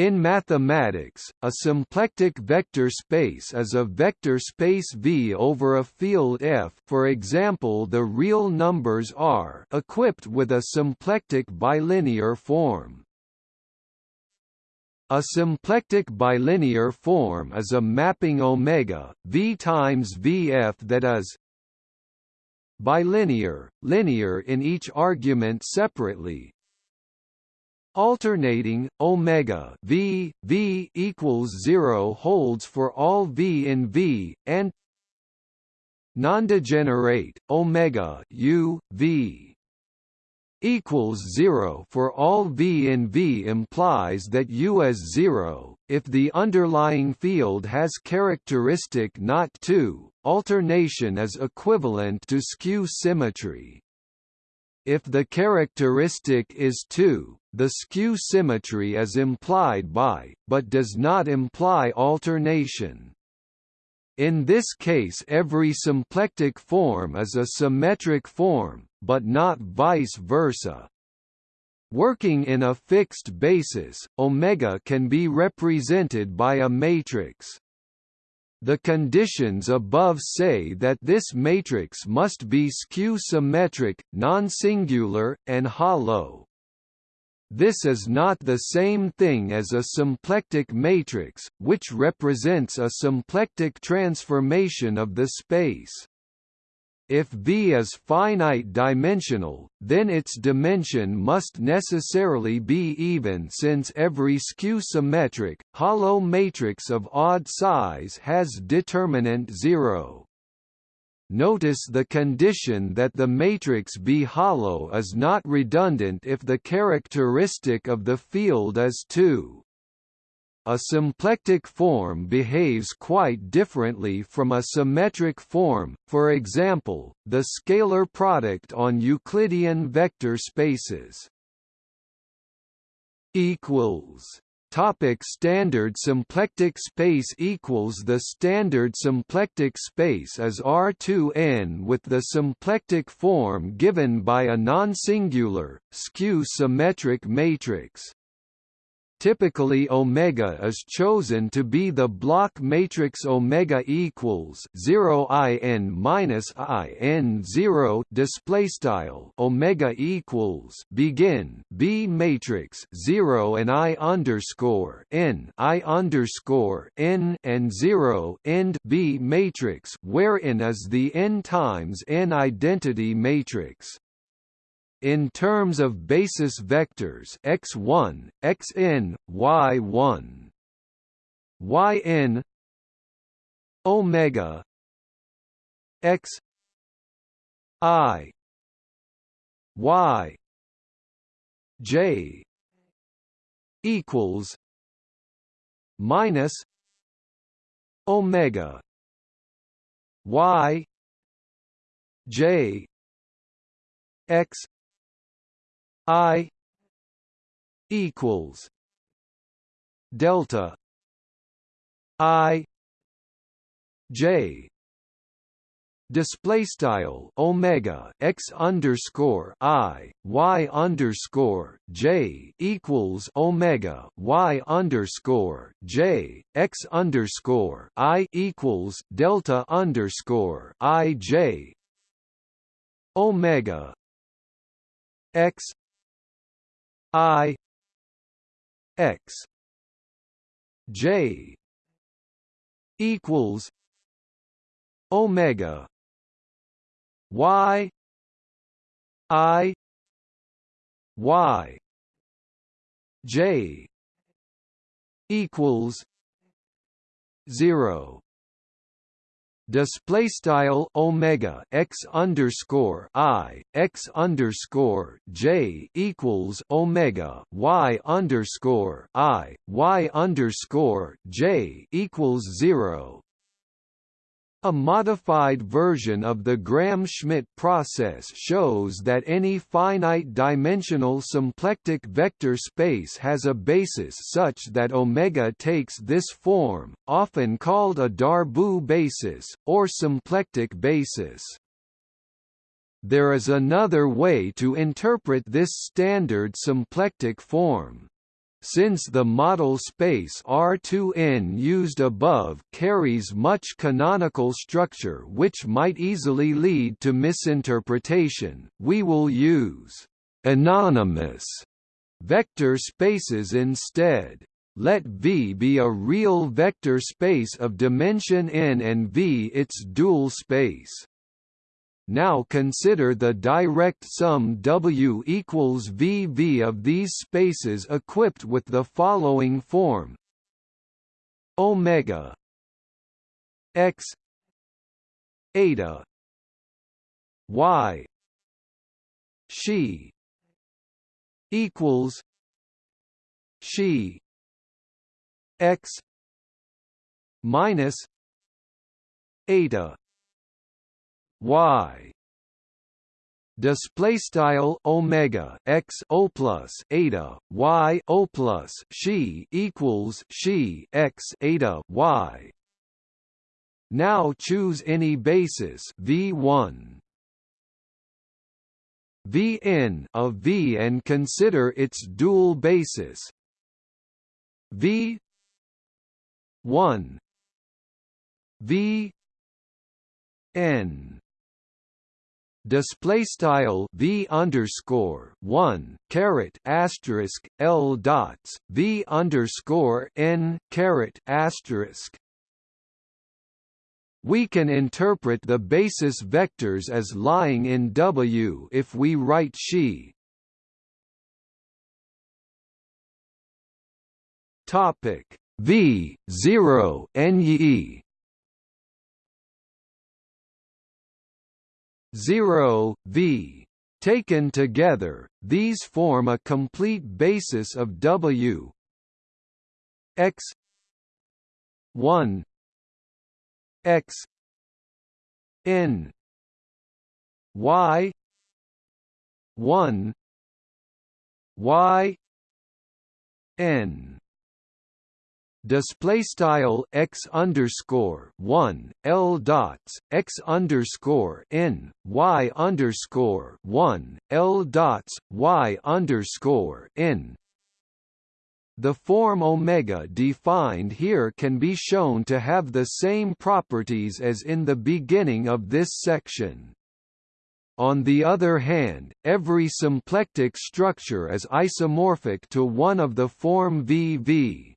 In mathematics, a symplectic vector space is a vector space V over a field F for example the real numbers are equipped with a symplectic bilinear form. A symplectic bilinear form is a mapping omega v times vf that is bilinear, linear in each argument separately, Alternating omega v v equals 0 holds for all v in V and non-degenerate omega u v equals 0 for all v in V implies that U is 0 if the underlying field has characteristic not 2 alternation is equivalent to skew symmetry. If the characteristic is 2 the skew symmetry is implied by, but does not imply alternation. In this case every symplectic form is a symmetric form, but not vice versa. Working in a fixed basis, omega can be represented by a matrix. The conditions above say that this matrix must be skew-symmetric, non-singular, and hollow. This is not the same thing as a symplectic matrix, which represents a symplectic transformation of the space. If V is finite dimensional, then its dimension must necessarily be even since every skew-symmetric, hollow matrix of odd size has determinant zero. Notice the condition that the matrix be hollow is not redundant if the characteristic of the field is 2. A symplectic form behaves quite differently from a symmetric form, for example, the scalar product on Euclidean vector spaces. equals Topic standard symplectic space equals The standard symplectic space is R2n with the symplectic form given by a non-singular, skew-symmetric matrix. Typically omega is chosen to be the block matrix omega equals 0 in minus in 0 display style. Omega equals begin B matrix 0 and I underscore n I underscore n and 0 end B matrix wherein is the n times n identity matrix in terms of basis vectors x1, xn, y1, yn omega x i y j equals minus omega y j x I equals delta I J. Display style omega x underscore i y underscore j equals omega y underscore j x underscore i equals delta underscore i j omega x I X J equals Omega Y I Y J equals zero display style omega x underscore i x underscore j equals omega y underscore i y underscore j equals zero a modified version of the Gram-Schmidt process shows that any finite-dimensional symplectic vector space has a basis such that omega takes this form, often called a Darboux basis, or symplectic basis. There is another way to interpret this standard symplectic form. Since the model space R2n used above carries much canonical structure which might easily lead to misinterpretation, we will use anonymous vector spaces instead. Let V be a real vector space of dimension n and V its dual space. Now consider the direct sum W equals VV of these spaces equipped with the following form. Omega x eta y she equals she x minus eta y. Display style omega x o plus eta y o plus she equals she x eta y. Now choose any basis v1 vn of v and consider its dual basis. V 1 v n display style v underscore one caret asterisk l dots v underscore n caret asterisk. We can interpret the basis vectors as lying in W if we write she. Topic V zero NE 0, v. Taken together, these form a complete basis of W x 1 x n y 1 y n display style x underscore one l dots x underscore n y underscore one l dots y underscore n. The form omega defined here can be shown to have the same properties as in the beginning of this section. On the other hand, every symplectic structure is isomorphic to one of the form VV.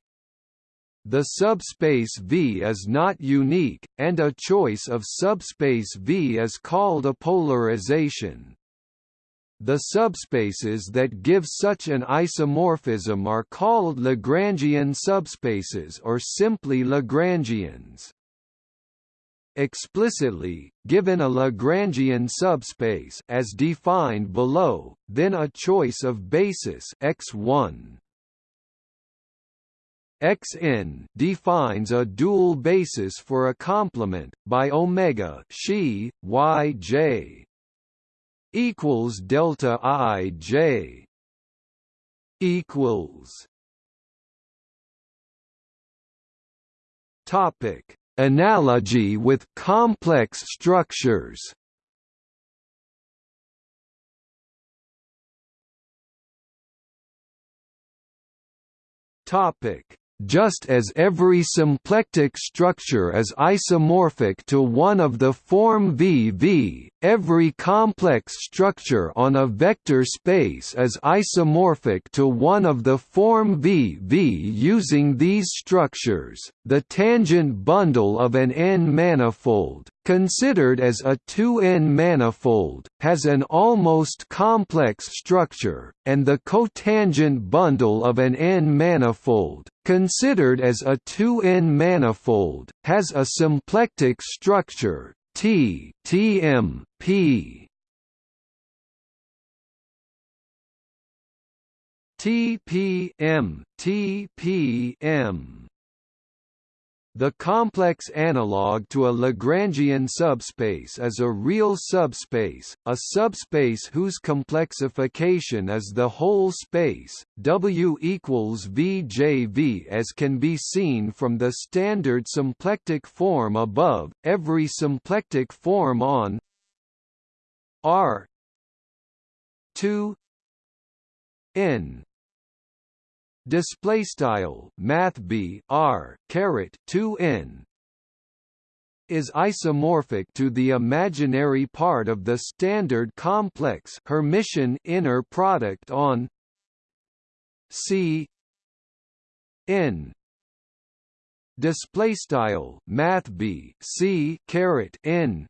The subspace V is not unique, and a choice of subspace V is called a polarization. The subspaces that give such an isomorphism are called Lagrangian subspaces or simply Lagrangians. Explicitly, given a Lagrangian subspace as defined below, then a choice of basis x1 Xn defines a dual basis for a complement by omega she yj equals delta ij equals topic analogy with complex structures. Topic just as every symplectic structure is isomorphic to one of the form VV, every complex structure on a vector space is isomorphic to one of the form VV using these structures. The tangent bundle of an N-manifold, considered as a 2n manifold, has an almost complex structure, and the cotangent bundle of an N-manifold, considered as a 2n manifold, has a symplectic structure T Tm P. TPM TPM the complex analog to a Lagrangian subspace is a real subspace, a subspace whose complexification is the whole space, W equals VJV as can be seen from the standard symplectic form above, every symplectic form on R 2 N display style math b r caret 2 n is isomorphic to the imaginary part of the standard complex Hermitian inner product on C n. Display style math b c caret n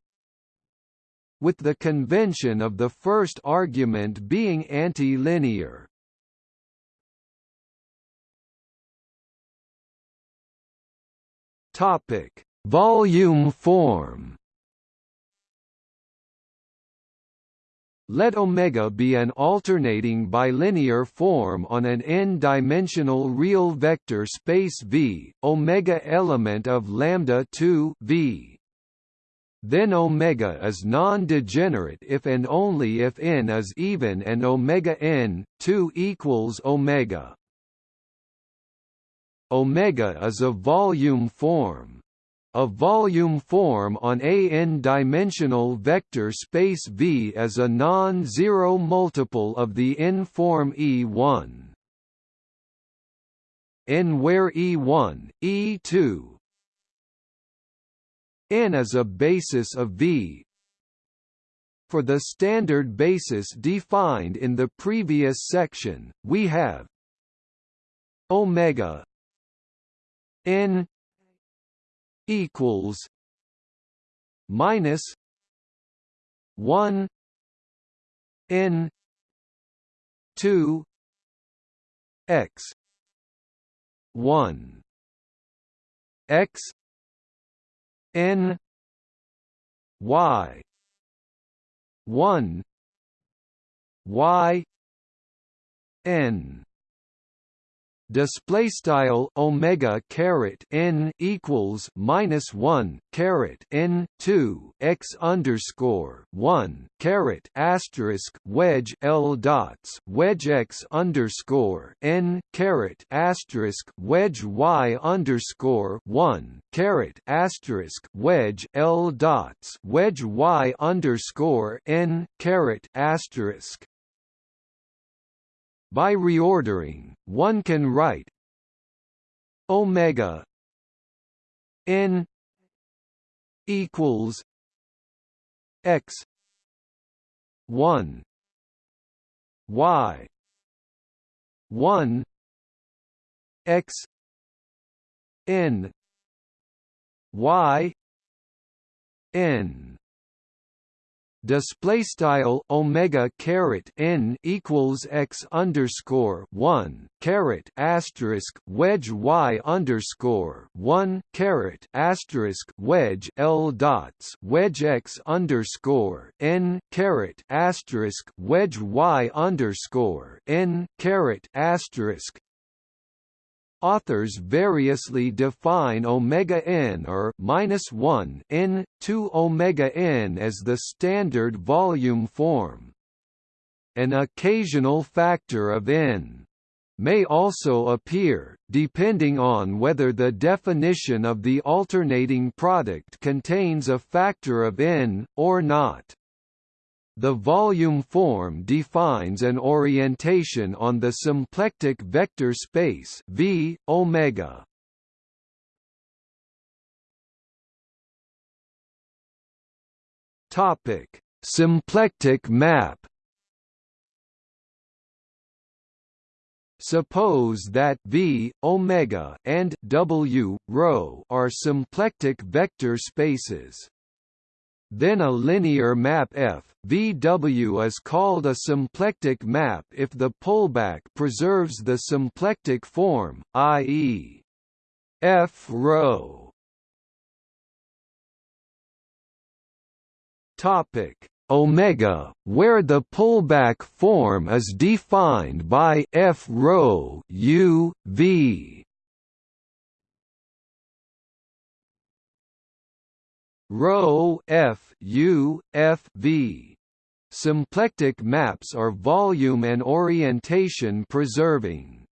with the convention of the first argument being anti-linear topic volume form Let omega be an alternating bilinear form on an n-dimensional real vector space V, omega element of lambda 2 V. Then omega is non-degenerate if and only if n is even and omega n 2 equals omega. Omega is a volume form. A volume form on a n-dimensional vector space V is a non-zero multiple of the n-form E1. N where E1, E2 N is a basis of V for the standard basis defined in the previous section, we have omega n equals minus 1 n 2 x 1 x n y 1 y n display style omega caret n equals minus one caret n two x underscore one caret asterisk wedge l dots wedge x underscore n caret asterisk wedge y underscore one caret asterisk wedge l dots wedge y underscore n caret asterisk by reordering, one can write omega n equals x 1 y 1 x n y n display style omega caret n equals x underscore one caret asterisk wedge y underscore one caret asterisk wedge l dots wedge x underscore n caret asterisk wedge y underscore n caret asterisk Authors variously define omega n or minus one n 2 omega n as the standard volume form. An occasional factor of n may also appear, depending on whether the definition of the alternating product contains a factor of n, or not. The volume form defines an orientation on the symplectic vector space V omega. Topic: Symplectic map. Suppose that V, omega, and W, rho are symplectic vector spaces. Then a linear map F, VW is called a symplectic map if the pullback preserves the symplectic form, i.e. F rho. Topic omega, where the pullback form is defined by f rho u v. Rho F U F V. Symplectic maps are volume and orientation preserving.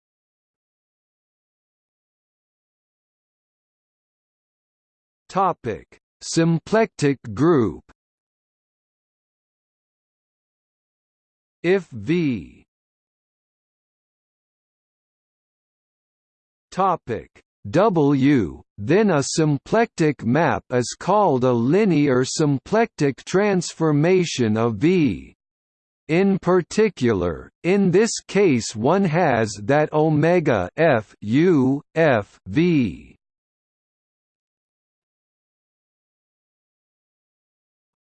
Topic: Symplectic group. If V Topic W, then a symplectic map is called a linear symplectic transformation of V. In particular, in this case one has that omega f u f v.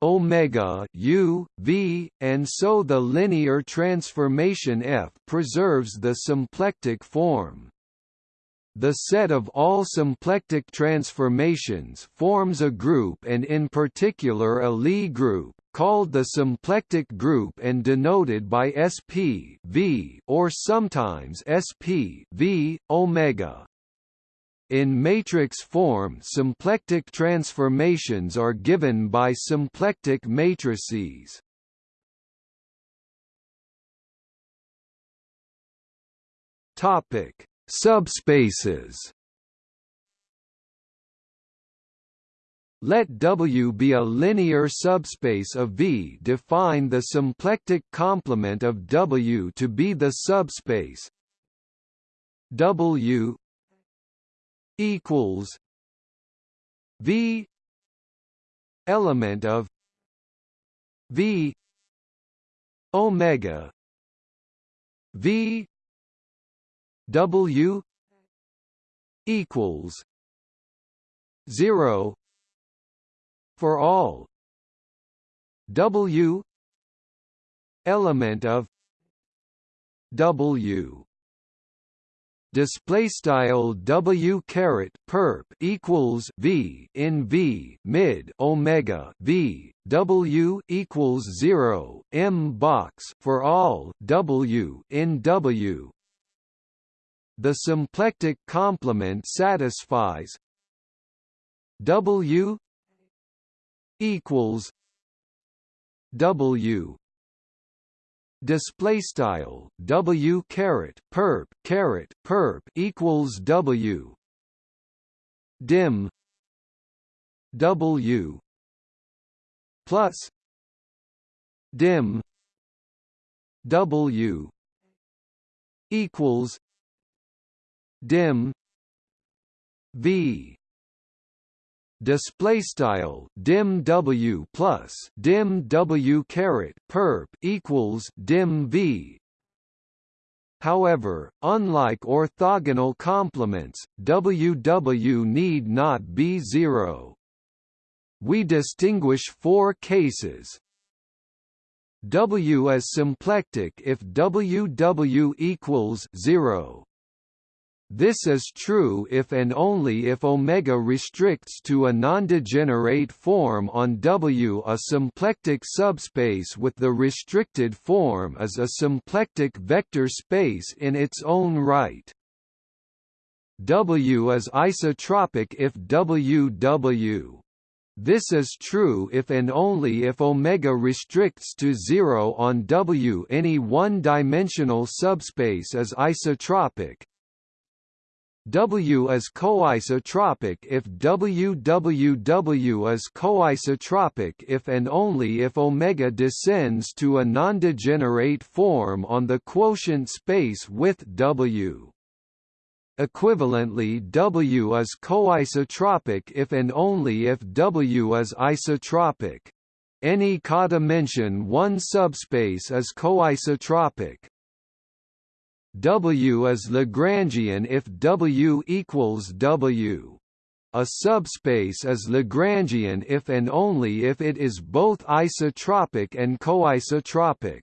Omega u v and so the linear transformation f preserves the symplectic form the set of all symplectic transformations forms a group and in particular a Lie group, called the symplectic group and denoted by sp v or sometimes sp v omega. In matrix form symplectic transformations are given by symplectic matrices. Topic Subspaces Let W be a linear subspace of V. Define the symplectic complement of W to be the subspace W equals V element of V omega V W equals zero for all W element of W. Display style w caret perp equals v in v mid omega v. W equals 0 m box for all w in w the symplectic complement satisfies W equals W. Display style W caret perp caret perp equals W. Dim W plus dim W equals dim v display style dim w plus dim w caret perp equals dim v However, unlike orthogonal complements, WW need not be zero. We distinguish four cases. W as symplectic if WW equals 0. This is true if and only if omega restricts to a nondegenerate form on W. A symplectic subspace with the restricted form is a symplectic vector space in its own right. W is isotropic if WW. This is true if and only if omega restricts to zero on W. Any one-dimensional subspace is isotropic, W is coisotropic if WWW is coisotropic if and only if omega descends to a nondegenerate form on the quotient space with W. Equivalently W is coisotropic if and only if W is isotropic. Any codimension 1 subspace is coisotropic. W is Lagrangian if W equals W. A subspace is Lagrangian if and only if it is both isotropic and coisotropic.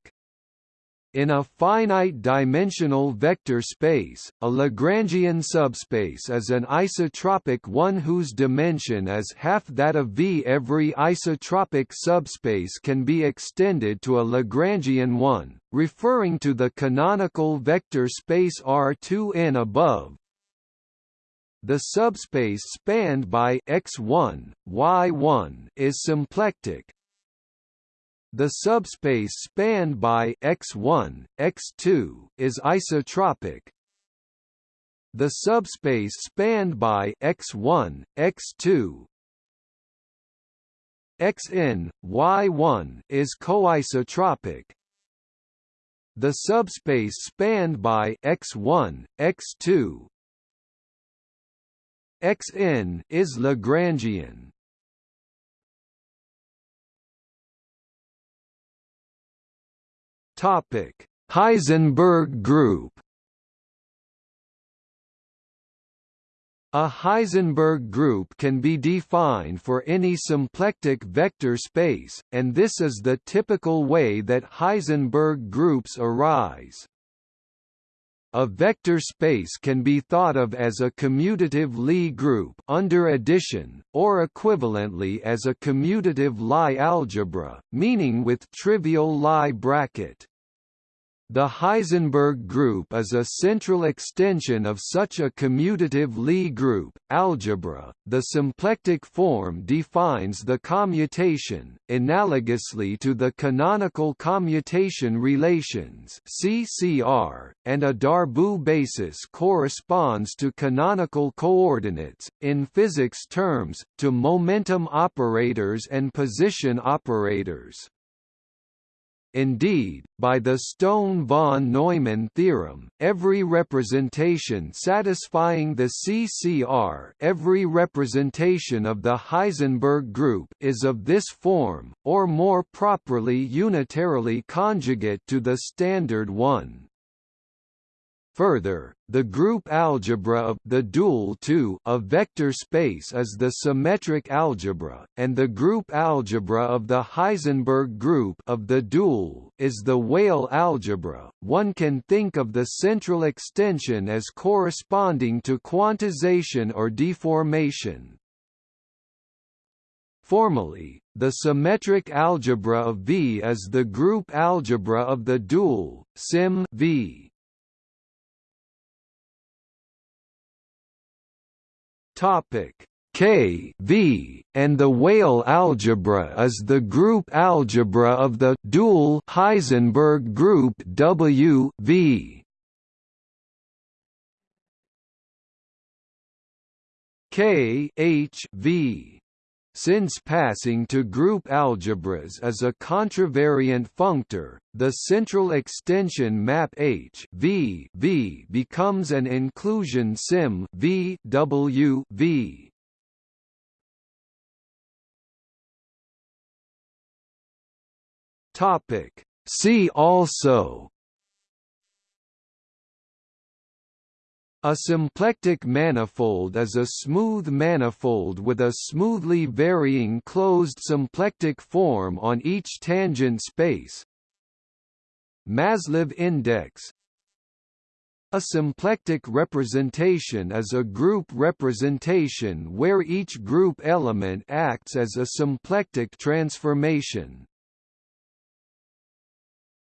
In a finite-dimensional vector space, a Lagrangian subspace is an isotropic one whose dimension is half that of V. Every isotropic subspace can be extended to a Lagrangian one, referring to the canonical vector space R2n above. The subspace spanned by x1, y1 is symplectic, the subspace spanned by x1, x2 is isotropic. The subspace spanned by x1, x2 xn, y1 is coisotropic. The subspace spanned by x1, x2 Xn is Lagrangian. Topic: Heisenberg group. A Heisenberg group can be defined for any symplectic vector space, and this is the typical way that Heisenberg groups arise. A vector space can be thought of as a commutative Lie group under addition, or equivalently as a commutative Lie algebra, meaning with trivial Lie bracket. The Heisenberg group is a central extension of such a commutative Lie group. Algebra, the symplectic form defines the commutation, analogously to the canonical commutation relations (CCR), and a Darboux basis corresponds to canonical coordinates in physics terms to momentum operators and position operators. Indeed, by the Stone-von Neumann theorem, every representation satisfying the CCR every representation of the Heisenberg group is of this form, or more properly unitarily conjugate to the standard one. Further, the group algebra of the dual 2 of vector space is the symmetric algebra, and the group algebra of the Heisenberg group of the dual is the Weyl algebra. One can think of the central extension as corresponding to quantization or deformation. Formally, the symmetric algebra of V is the group algebra of the dual, sim V. Topic K V, and the Weyl algebra is the group algebra of the dual Heisenberg group W V. K H V since passing to group algebras is a contravariant functor, the central extension map H v v becomes an inclusion sim v w v. Topic See also A symplectic manifold is a smooth manifold with a smoothly varying closed symplectic form on each tangent space. Maslov index A symplectic representation is a group representation where each group element acts as a symplectic transformation.